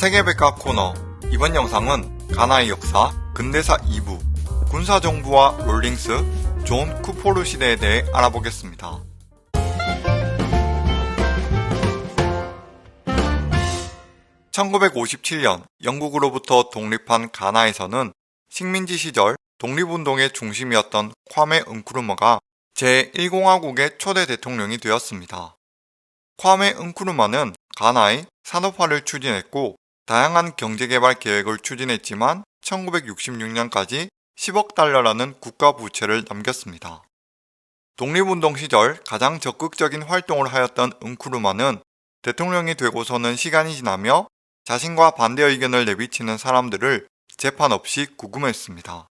세계백과 코너 이번 영상은 가나의 역사, 근대사 2부, 군사정부와 롤링스, 존 쿠포르 시대에 대해 알아보겠습니다. (1957년) 영국으로부터 독립한 가나에서는 식민지 시절 독립운동의 중심이었던 콰메 은크루마가 제1공화국의 초대 대통령이 되었습니다. 콰메 은쿠르마는 가나의 산업화를 추진했고 다양한 경제개발 계획을 추진했지만 1966년까지 10억 달러라는 국가 부채를 남겼습니다. 독립운동 시절 가장 적극적인 활동을 하였던 은쿠르마는 대통령이 되고서는 시간이 지나며 자신과 반대 의견을 내비치는 사람들을 재판 없이 구금했습니다.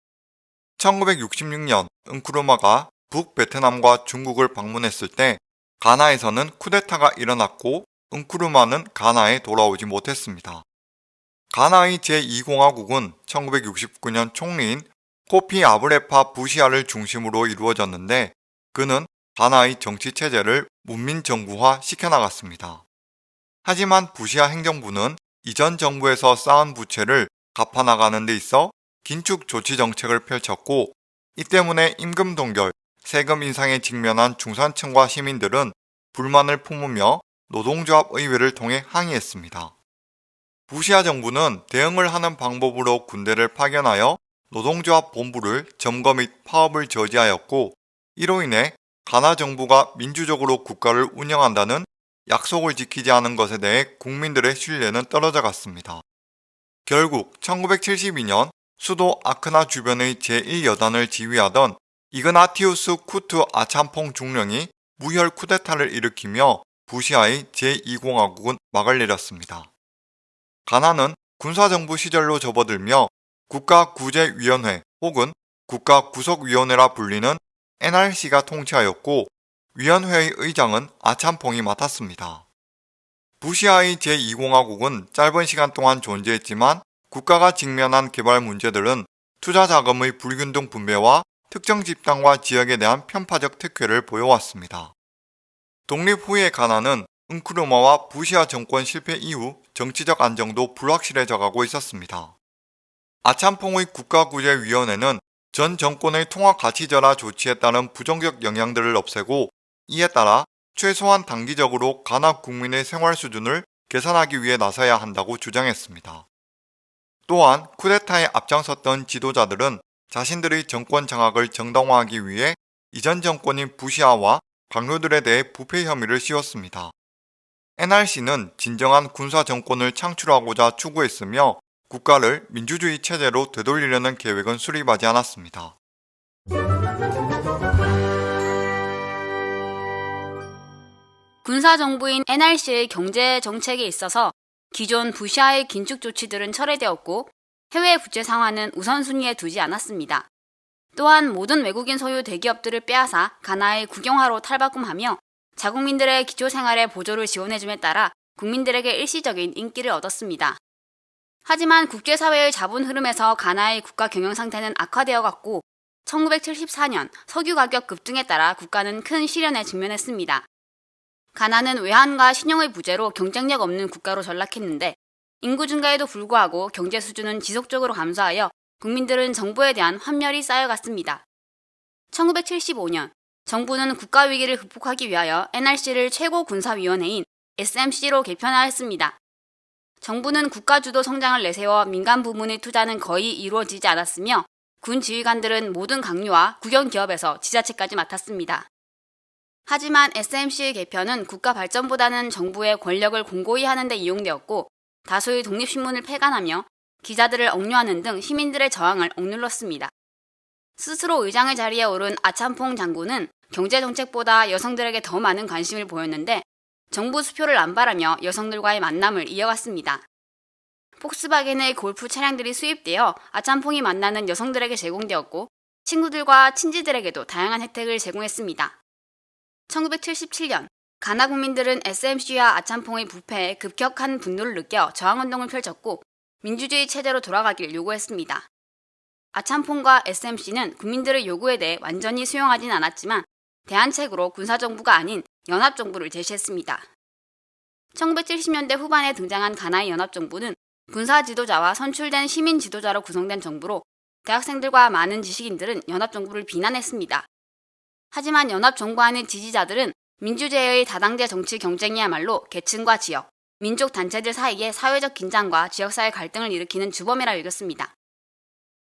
1966년 은쿠르마가 북베트남과 중국을 방문했을 때 가나에서는 쿠데타가 일어났고 은쿠르마는 가나에 돌아오지 못했습니다. 가나의 제2공화국은 1969년 총리인 코피 아브레파 부시아를 중심으로 이루어졌는데 그는 가나의 정치체제를 문민정부화 시켜나갔습니다. 하지만 부시아 행정부는 이전 정부에서 쌓은 부채를 갚아나가는 데 있어 긴축 조치 정책을 펼쳤고 이 때문에 임금 동결, 세금 인상에 직면한 중산층과 시민들은 불만을 품으며 노동조합 의회를 통해 항의했습니다. 부시아 정부는 대응을 하는 방법으로 군대를 파견하여 노동조합 본부를 점거 및 파업을 저지하였고 이로 인해 가나 정부가 민주적으로 국가를 운영한다는 약속을 지키지 않은 것에 대해 국민들의 신뢰는 떨어져 갔습니다. 결국 1972년 수도 아크나 주변의 제1여단을 지휘하던 이그나티우스 쿠트 아참퐁 중령이 무혈 쿠데타를 일으키며 부시아의 제2공화국은 막을 내렸습니다. 가나는 군사정부 시절로 접어들며 국가구제위원회 혹은 국가구속위원회라 불리는 NRC가 통치하였고 위원회의 의장은 아참퐁이 맡았습니다. 부시아의 제2공화국은 짧은 시간 동안 존재했지만 국가가 직면한 개발 문제들은 투자 자금의 불균등 분배와 특정 집단과 지역에 대한 편파적 특혜를 보여왔습니다. 독립 후의 가나는 은크르마와 부시아 정권 실패 이후 정치적 안정도 불확실해져 가고 있었습니다. 아참퐁의 국가구제위원회는 전 정권의 통합가치절하 조치에 따른 부정적 영향들을 없애고 이에 따라 최소한 단기적으로 가나 국민의 생활 수준을 개선하기 위해 나서야 한다고 주장했습니다. 또한 쿠데타에 앞장섰던 지도자들은 자신들의 정권 장악을 정당화하기 위해 이전 정권인 부시아와 강요들에 대해 부패 혐의를 씌웠습니다. NRC는 진정한 군사 정권을 창출하고자 추구했으며 국가를 민주주의 체제로 되돌리려는 계획은 수립하지 않았습니다. 군사정부인 NRC의 경제 정책에 있어서 기존 부시아의 긴축 조치들은 철회되었고 해외 부채 상환은 우선순위에 두지 않았습니다. 또한 모든 외국인 소유 대기업들을 빼앗아 가나의 국영화로 탈바꿈하며 자국민들의 기초생활의 보조를 지원해줌에 따라 국민들에게 일시적인 인기를 얻었습니다. 하지만 국제사회의 자본 흐름에서 가나의 국가 경영 상태는 악화되어 갔고 1974년 석유 가격 급등에 따라 국가는 큰 시련에 직면했습니다. 가나는 외환과 신용의 부재로 경쟁력 없는 국가로 전락했는데 인구 증가에도 불구하고 경제 수준은 지속적으로 감소하여 국민들은 정부에 대한 환멸이 쌓여갔습니다. 1975년 정부는 국가 위기를 극복하기 위하여 NRC를 최고 군사위원회인 SMC로 개편하였습니다. 정부는 국가주도 성장을 내세워 민간 부문의 투자는 거의 이루어지지 않았으며 군 지휘관들은 모든 강요와 국영기업에서 지자체까지 맡았습니다. 하지만 SMC의 개편은 국가 발전보다는 정부의 권력을 공고히 하는 데 이용되었고 다수의 독립신문을 폐간하며 기자들을 억류하는 등 시민들의 저항을 억눌렀습니다. 스스로 의장의 자리에 오른 아참퐁 장군은 경제정책보다 여성들에게 더 많은 관심을 보였는데 정부 수표를 안 바라며 여성들과의 만남을 이어갔습니다. 폭스바겐의 골프 차량들이 수입되어 아참퐁이 만나는 여성들에게 제공되었고 친구들과 친지들에게도 다양한 혜택을 제공했습니다. 1977년 가나 국민들은 SMC와 아참퐁의 부패에 급격한 분노를 느껴 저항운동을 펼쳤고 민주주의 체제로 돌아가길 요구했습니다. 아참퐁과 SMC는 국민들의 요구에 대해 완전히 수용하진 않았지만 대안책으로 군사정부가 아닌 연합정부를 제시했습니다. 1970년대 후반에 등장한 가나의 연합정부는 군사 지도자와 선출된 시민 지도자로 구성된 정부로 대학생들과 많은 지식인들은 연합정부를 비난했습니다. 하지만 연합정부 안의 지지자들은 민주제의 다당제 정치 경쟁이야말로 계층과 지역, 민족 단체들 사이의 사회적 긴장과 지역사회 갈등을 일으키는 주범이라 여겼습니다.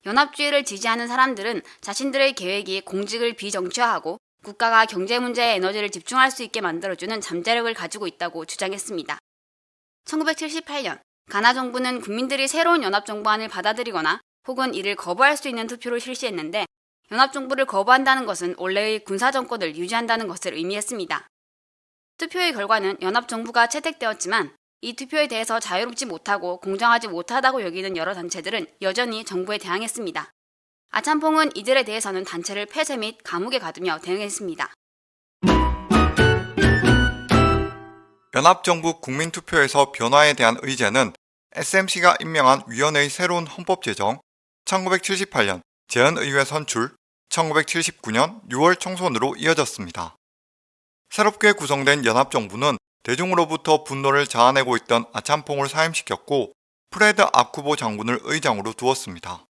연합주의를 지지하는 사람들은 자신들의 계획이 공직을 비정치화하고 국가가 경제 문제에 에너지를 집중할 수 있게 만들어주는 잠재력을 가지고 있다고 주장했습니다. 1978년 가나 정부는 국민들이 새로운 연합정부안을 받아들이거나 혹은 이를 거부할 수 있는 투표를 실시했는데 연합정부를 거부한다는 것은 원래의 군사정권을 유지한다는 것을 의미했습니다. 투표의 결과는 연합정부가 채택되었지만 이 투표에 대해서 자유롭지 못하고 공정하지 못하다고 여기는 여러 단체들은 여전히 정부에 대항했습니다. 아참퐁은 이들에 대해서는 단체를 폐쇄 및 감옥에 가두며 대응했습니다. 연합정부 국민투표에서 변화에 대한 의제는 SMC가 임명한 위원회의 새로운 헌법 제정, 1978년 재헌의회 선출, 1979년 6월 총선으로 이어졌습니다. 새롭게 구성된 연합정부는 대중으로부터 분노를 자아내고 있던 아참퐁을 사임시켰고 프레드 아쿠보 장군을 의장으로 두었습니다.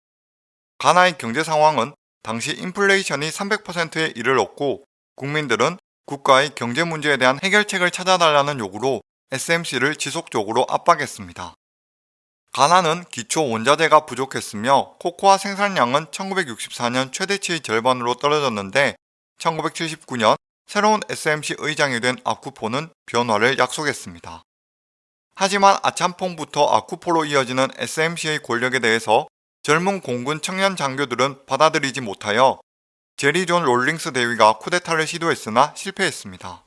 가나의 경제 상황은 당시 인플레이션이 300%에 이르렀고 국민들은 국가의 경제 문제에 대한 해결책을 찾아달라는 요구로 SMC를 지속적으로 압박했습니다. 가나는 기초 원자재가 부족했으며 코코아 생산량은 1964년 최대치의 절반으로 떨어졌는데 1979년 새로운 SMC 의장이 된 아쿠포는 변화를 약속했습니다. 하지만 아참퐁부터 아쿠포로 이어지는 SMC의 권력에 대해서 젊은 공군 청년 장교들은 받아들이지 못하여 제리 존 롤링스 대위가 쿠데타를 시도했으나 실패했습니다.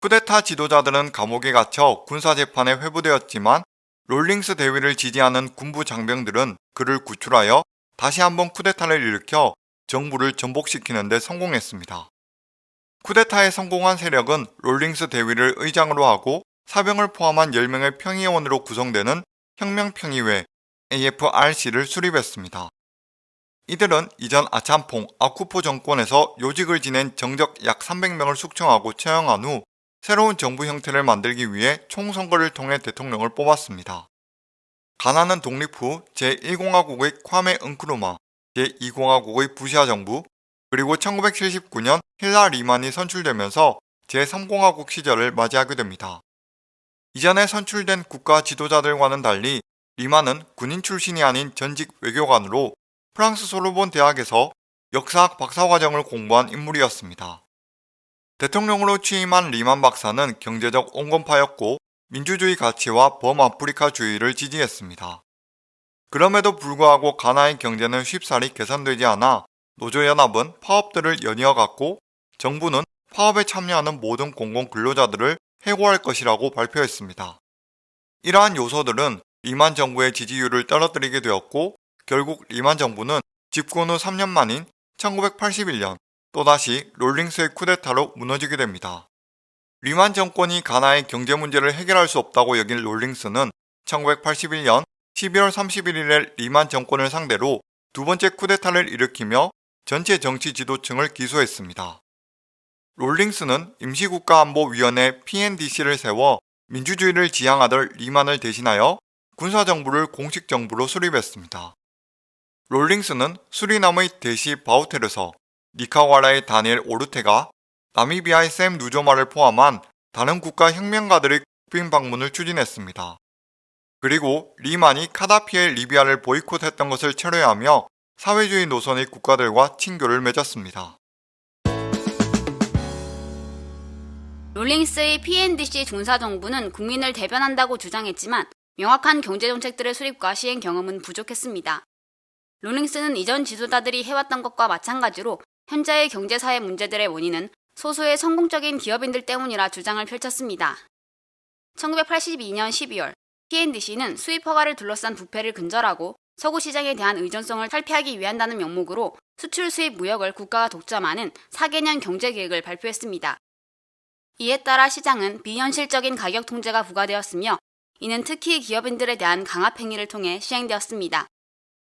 쿠데타 지도자들은 감옥에 갇혀 군사재판에 회부되었지만 롤링스 대위를 지지하는 군부 장병들은 그를 구출하여 다시 한번 쿠데타를 일으켜 정부를 전복시키는 데 성공했습니다. 쿠데타에 성공한 세력은 롤링스 대위를 의장으로 하고 사병을 포함한 10명의 평의원으로 구성되는 혁명평의회 AFRC를 수립했습니다. 이들은 이전 아참퐁, 아쿠포 정권에서 요직을 지낸 정적 약 300명을 숙청하고 채용한 후 새로운 정부 형태를 만들기 위해 총선거를 통해 대통령을 뽑았습니다. 가나는 독립 후 제1공화국의 콰메 은크루마, 제2공화국의 부시아 정부, 그리고 1979년 힐라 리만이 선출되면서 제3공화국 시절을 맞이하게 됩니다. 이전에 선출된 국가 지도자들과는 달리 리만은 군인 출신이 아닌 전직 외교관으로 프랑스 소르본 대학에서 역사학 박사과정을 공부한 인물이었습니다. 대통령으로 취임한 리만 박사는 경제적 온건파였고 민주주의 가치와 범아프리카주의를 지지했습니다. 그럼에도 불구하고 가나의 경제는 쉽사리 개선되지 않아 노조연합은 파업들을 연이어 갔고 정부는 파업에 참여하는 모든 공공근로자들을 해고할 것이라고 발표했습니다. 이러한 요소들은 리만 정부의 지지율을 떨어뜨리게 되었고 결국 리만 정부는 집권 후 3년 만인 1981년 또다시 롤링스의 쿠데타로 무너지게 됩니다. 리만 정권이 가나의 경제 문제를 해결할 수 없다고 여긴 롤링스는 1981년 12월 31일에 리만 정권을 상대로 두 번째 쿠데타를 일으키며 전체 정치 지도층을 기소했습니다. 롤링스는 임시국가안보위원회 PNDC를 세워 민주주의를 지향하던 리만을 대신하여 군사정부를 공식정부로 수립했습니다. 롤링스는 수리남의 대시 바우텔에서 니카와라의 다니엘 오르테가 나미비아의 샘 누조마를 포함한 다른 국가 혁명가들의 국빈 방문을 추진했습니다. 그리고 리만이 카다피의 리비아를 보이콧했던 것을 철회하며 사회주의 노선의 국가들과 친교를 맺었습니다. 롤링스의 PNDC 군사정부는 국민을 대변한다고 주장했지만 명확한 경제정책들의 수립과 시행 경험은 부족했습니다. 롤링스는 이전 지도자들이 해왔던 것과 마찬가지로 현재의 경제사회 문제들의 원인은 소수의 성공적인 기업인들 때문이라 주장을 펼쳤습니다. 1982년 12월 PNDC는 수입 허가를 둘러싼 부패를 근절하고 서구 시장에 대한 의존성을 탈피하기 위한다는 명목으로 수출 수입 무역을 국가가 독점하는 4개년 경제 계획을 발표했습니다. 이에 따라 시장은 비현실적인 가격 통제가 부과되었으며 이는 특히 기업인들에 대한 강압 행위를 통해 시행되었습니다.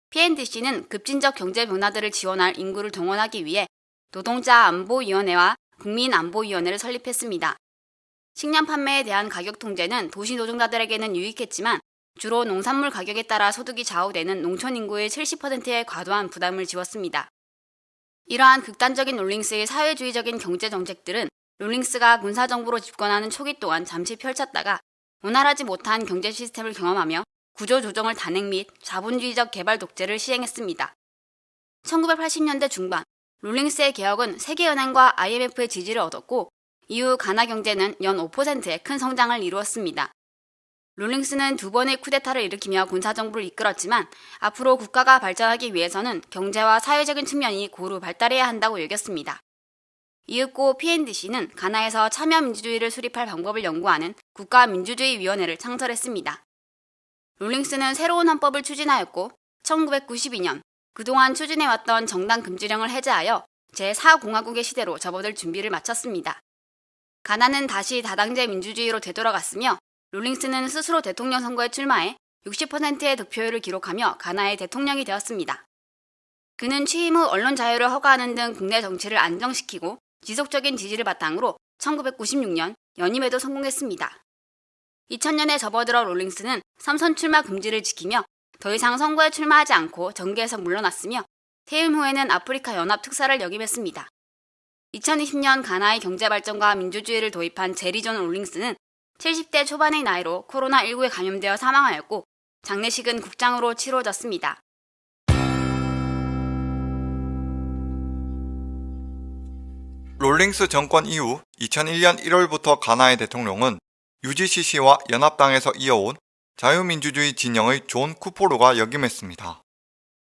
PNDC는 급진적 경제 변화들을 지원할 인구를 동원하기 위해 노동자 안보위원회와 국민안보위원회를 설립했습니다. 식량 판매에 대한 가격 통제는 도시 노동자들에게는 유익했지만 주로 농산물 가격에 따라 소득이 좌우되는 농촌 인구의 70%의 과도한 부담을 지웠습니다. 이러한 극단적인 롤링스의 사회주의적인 경제 정책들은 롤링스가 군사정부로 집권하는 초기 동안 잠시 펼쳤다가 원활하지 못한 경제 시스템을 경험하며 구조조정을 단행 및 자본주의적 개발 독재를 시행했습니다. 1980년대 중반 롤링스의 개혁은 세계은행과 IMF의 지지를 얻었고 이후 가나 경제는 연 5%의 큰 성장을 이루었습니다. 롤링스는 두 번의 쿠데타를 일으키며 군사정부를 이끌었지만 앞으로 국가가 발전하기 위해서는 경제와 사회적인 측면이 고루 발달해야 한다고 여겼습니다. 이윽고 PNDC는 가나에서 참여민주주의를 수립할 방법을 연구하는 국가민주주의위원회를 창설했습니다. 롤링스는 새로운 헌법을 추진하였고 1992년 그동안 추진해왔던 정당 금지령을 해제하여 제4공화국의 시대로 접어들 준비를 마쳤습니다. 가나는 다시 다당제 민주주의로 되돌아갔으며 롤링스는 스스로 대통령 선거에 출마해 60%의 득표율을 기록하며 가나의 대통령이 되었습니다. 그는 취임 후 언론 자유를 허가하는 등 국내 정치를 안정시키고 지속적인 지지를 바탕으로 1996년 연임에도 성공했습니다. 2000년에 접어들어 롤링스는 삼선 출마 금지를 지키며 더 이상 선거에 출마하지 않고 정계에서 물러났으며 퇴임 후에는 아프리카 연합 특사를 역임했습니다. 2020년 가나의 경제 발전과 민주주의를 도입한 제리존 롤링스는 70대 초반의 나이로 코로나19에 감염되어 사망하였고 장례식은 국장으로 치러졌습니다. 롤링스 정권 이후 2001년 1월부터 가나의 대통령은 UGCC와 연합당에서 이어온 자유민주주의 진영의 존 쿠포르가 역임했습니다.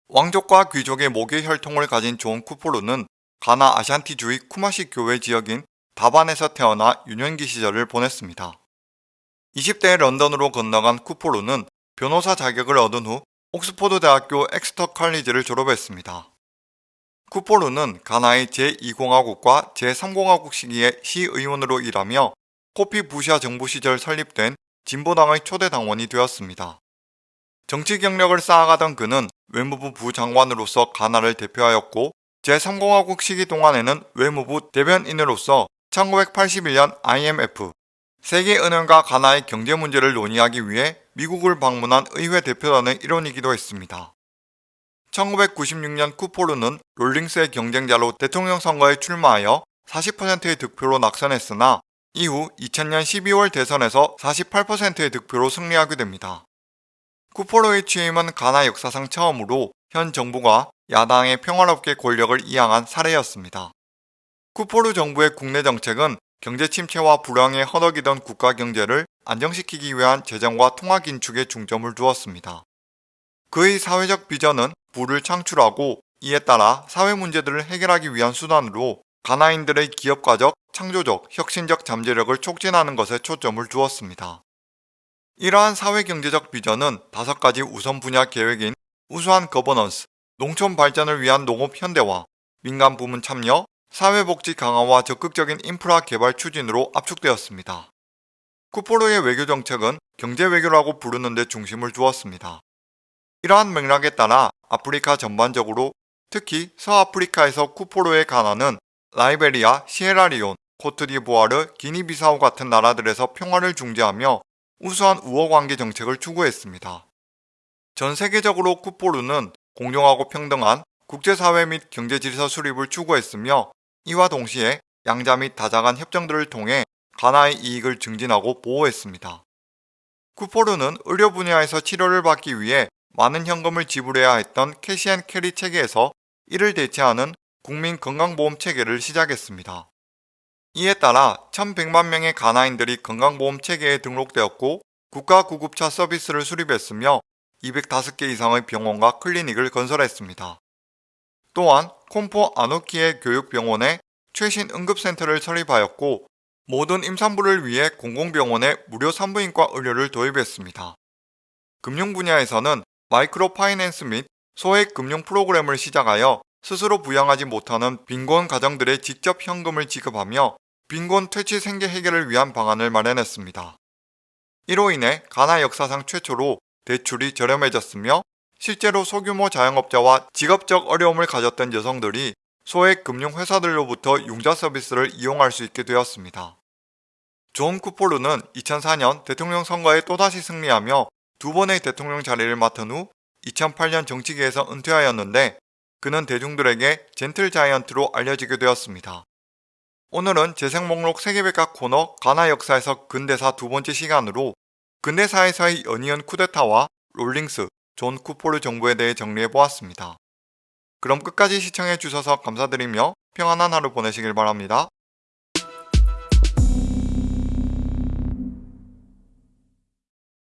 왕족과 귀족의 모계 혈통을 가진 존 쿠포르는 가나 아샨티주의 쿠마시 교회 지역인 다반에서 태어나 유년기 시절을 보냈습니다. 20대 런던으로 건너간 쿠포르는 변호사 자격을 얻은 후 옥스포드 대학교 엑스터 칼리지를 졸업했습니다. 쿠포르는 가나의 제2공화국과 제3공화국 시기에 시의원으로 일하며 코피 부샤 정부 시절 설립된 진보당의 초대 당원이 되었습니다. 정치 경력을 쌓아가던 그는 외무부 부장관으로서 가나를 대표하였고 제3공화국 시기 동안에는 외무부 대변인으로서 1981년 IMF 세계은행과 가나의 경제 문제를 논의하기 위해 미국을 방문한 의회 대표단의 일원이기도 했습니다. 1996년 쿠포르는 롤링스의 경쟁자로 대통령 선거에 출마하여 40%의 득표로 낙선했으나 이후 2000년 12월 대선에서 48%의 득표로 승리하게 됩니다. 쿠포르의 취임은 가나 역사상 처음으로 현 정부가 야당의 평화롭게 권력을 이양한 사례였습니다. 쿠포르 정부의 국내 정책은 경제 침체와 불황에 허덕이던 국가 경제를 안정시키기 위한 재정과 통화 긴축에 중점을 두었습니다. 그의 사회적 비전은 부를 창출하고 이에 따라 사회 문제들을 해결하기 위한 수단으로 가나인들의 기업가적, 창조적, 혁신적 잠재력을 촉진하는 것에 초점을 두었습니다. 이러한 사회경제적 비전은 다섯 가지 우선 분야 계획인 우수한 거버넌스, 농촌 발전을 위한 농업 현대화, 민간 부문 참여, 사회복지 강화와 적극적인 인프라 개발 추진으로 압축되었습니다. 쿠포르의 외교정책은 경제외교라고 부르는 데 중심을 두었습니다. 이러한 맥락에 따라 아프리카 전반적으로 특히 서아프리카에서 쿠포르의 가나는 라이베리아, 시에라리온, 코트디부아르, 기니비사우 같은 나라들에서 평화를 중재하며 우수한 우호관계 정책을 추구했습니다. 전 세계적으로 쿠포르는 공정하고 평등한 국제사회 및 경제질서 수립을 추구했으며 이와 동시에 양자 및 다자간 협정들을 통해 가나의 이익을 증진하고 보호했습니다. 쿠포르는 의료 분야에서 치료를 받기 위해 많은 현금을 지불해야 했던 cash and carry 체계에서 이를 대체하는 국민 건강보험 체계를 시작했습니다. 이에 따라 1100만 명의 가나인들이 건강보험 체계에 등록되었고 국가 구급차 서비스를 수립했으며 205개 이상의 병원과 클리닉을 건설했습니다. 또한 콤포 아노키의 교육병원에 최신 응급센터를 설립하였고 모든 임산부를 위해 공공병원에 무료 산부인과 의료를 도입했습니다. 금융 분야에서는 마이크로 파이낸스 및 소액 금융 프로그램을 시작하여 스스로 부양하지 못하는 빈곤 가정들의 직접 현금을 지급하며 빈곤 퇴치 생계 해결을 위한 방안을 마련했습니다. 이로 인해 가나 역사상 최초로 대출이 저렴해졌으며 실제로 소규모 자영업자와 직업적 어려움을 가졌던 여성들이 소액 금융회사들로부터 융자 서비스를 이용할 수 있게 되었습니다. 존 쿠포르는 2004년 대통령 선거에 또다시 승리하며 두 번의 대통령 자리를 맡은 후 2008년 정치계에서 은퇴하였는데 그는 대중들에게 Gentle Giant로 알려지게 되었습니다. 오늘은 재생 목록 세계백과 코너 가나 역사에서 근대사 두 번째 시간으로 근대사에서의 연이은 쿠데타와 롤링스, 존 쿠포르 정부에 대해 정리해 보았습니다. 그럼 끝까지 시청해 주셔서 감사드리며 평안한 하루 보내시길 바랍니다.